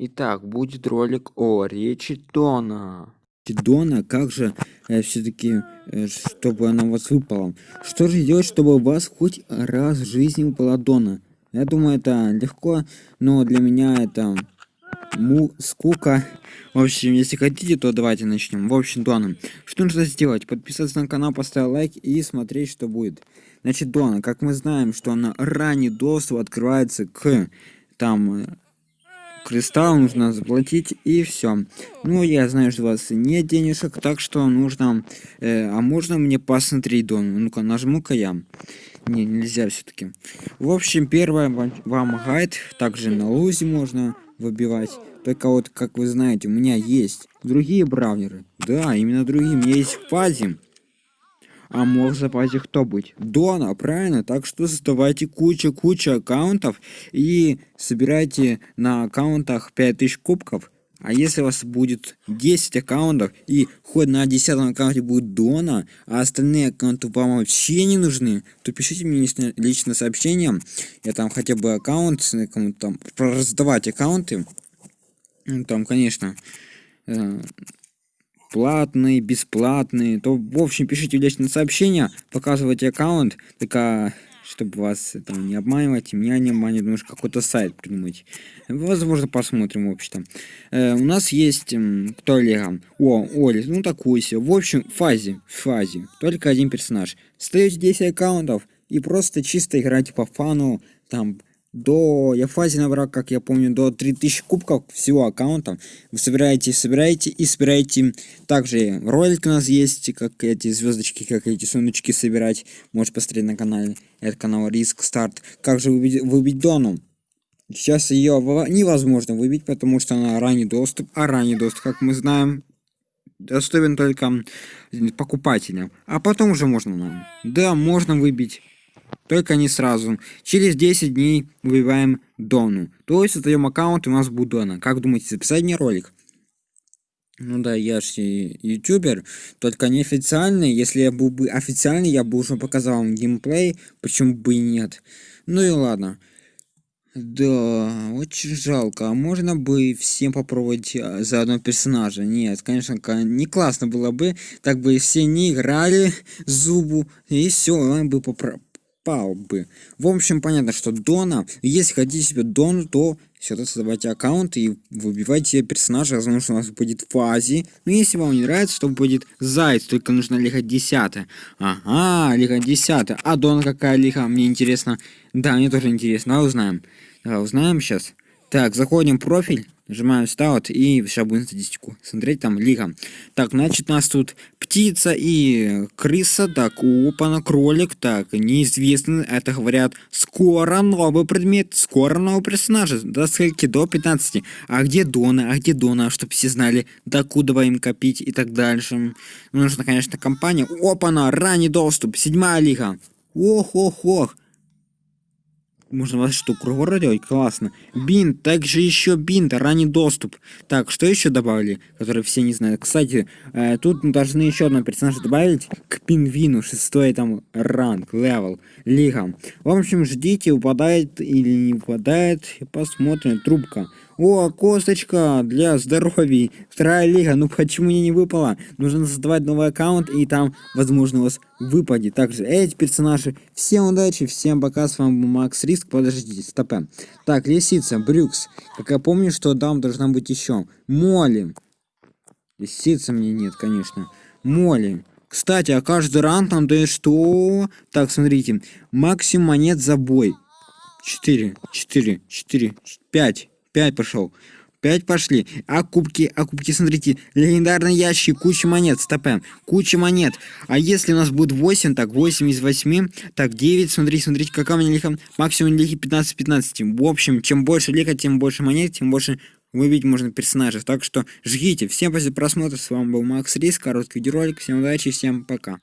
Итак, будет ролик о речи Дона. Дона, как же э, все-таки, э, чтобы она у вас выпала? Что же делать, чтобы у вас хоть раз в жизни выпала Дона? Я думаю, это легко, но для меня это му скука. В общем, если хотите, то давайте начнем. В общем, Дона, что нужно сделать? Подписаться на канал, поставить лайк и смотреть, что будет. Значит, Дона, как мы знаем, что она ранний доступ открывается к там кристалл нужно заплатить и все. Ну, я знаю, что у вас нет денежек, так что нужно... Э, а можно мне посмотреть дом? Ну-ка, нажму-ка я. Не, нельзя все-таки. В общем, первое вам гайд. Также на лузе можно выбивать. Только вот, как вы знаете, у меня есть другие браунеры. Да, именно другие. Есть фазе. А мог в запасе кто быть? Дона, правильно? Так что создавайте куча-куча аккаунтов и собирайте на аккаунтах 5000 кубков. А если у вас будет 10 аккаунтов и хоть на 10 аккаунте будет Дона, а остальные аккаунты вам вообще не нужны, то пишите мне лично, лично сообщение. Я там хотя бы аккаунт, кому-то там раздавать аккаунты. Ну, там, конечно, э, платный, бесплатный, то, в общем, пишите личное сообщение, показывайте аккаунт, только чтобы вас там не обманывать, меня не обманывать, может какой-то сайт придумать. Возможно, посмотрим, в общем-то. Э, у нас есть, э, кто Лего? О, Оли, ну такой себе. В общем, фазе, фазе, только один персонаж. Стаете 10 аккаунтов и просто чисто играете по фану, там, до я фазе набрал как я помню до 3000 кубков всего аккаунта. Вы собираете собираете и собираете. Также ролик у нас есть как эти звездочки как эти сундучки собирать. Можешь посмотреть на канале. Это канал риск старт. Как же выбить, выбить дону? Сейчас ее невозможно выбить потому что она ранний доступ а ранний доступ как мы знаем доступен только покупателям. А потом уже можно нам. Да можно выбить только не сразу. Через 10 дней выбиваем Дону. То есть создаем аккаунт и у нас будет Дона. Как думаете, записать мне ролик? Ну да, я же ютубер, только не официальный. Если я был бы официальный, я бы уже показал вам геймплей, почему бы и нет. Ну и ладно. Да, очень жалко. А можно бы всем попробовать а, за одного персонажа? Нет, конечно, не классно было бы. Так бы все не играли зубу, и все, он бы попро попал бы. В общем, понятно, что Дона, если хотите себе Дону, то сюда создавайте аккаунт и выбивайте себе персонажа, возможно, у вас будет фази. Но если вам не нравится, то будет Заяц, только нужно лига 10. Ага, лига 10. А Дона какая лига, мне интересно. Да, мне тоже интересно, а узнаем. Давай узнаем сейчас. Так, заходим в профиль. Нажимаем старт и сейчас будем статистику смотреть там лига. Так, значит у нас тут птица и крыса, так, опа, кролик, так, неизвестно, это говорят, скоро новый предмет, скоро новый персонаж, до скольки, до 15. А где Дона, а где Дона, чтобы все знали, докуда им копить и так дальше. Нужна, конечно, компания. Опа, на ранний доступ, седьмая лига. Ох-ох-ох. Можно вас что, круговорот делать? Классно. Бинт, также еще бинт, ранний доступ. Так, что еще добавили, который все не знают? Кстати, э, тут должны еще одного персонажа добавить к пингвину, шестой там ранг, левел, лига. В общем, ждите, упадает или не упадает, посмотрим. Трубка. О, косточка для здоровья. Вторая лига. Ну почему мне не выпала? Нужно создавать новый аккаунт и там, возможно, у вас выпадет. Также эти персонажи. Всем удачи, всем пока. С вами Макс Риск. Подождите, стопе. Так, лисица, Брюкс. Как я помню, что там должна быть еще. Молли. Лисица мне нет, конечно. Молли. Кстати, а каждый ранг нам дает что? Так, смотрите. Максимум монет за бой. 4, 4, 4, 5. 5 пошел. 5 пошли. А кубки, а кубки, смотрите, легендарный ящик, куча монет, стопе, куча монет. А если у нас будет 8, так, 8 из 8, так, 9, смотрите, смотрите, какая у меня лиха, максимум лихи 15-15. В общем, чем больше лиха, тем больше монет, тем больше выбить можно персонажей. Так что жгите. Всем спасибо за просмотр, с вами был Макс Рис, короткий видеоролик, всем удачи, всем пока.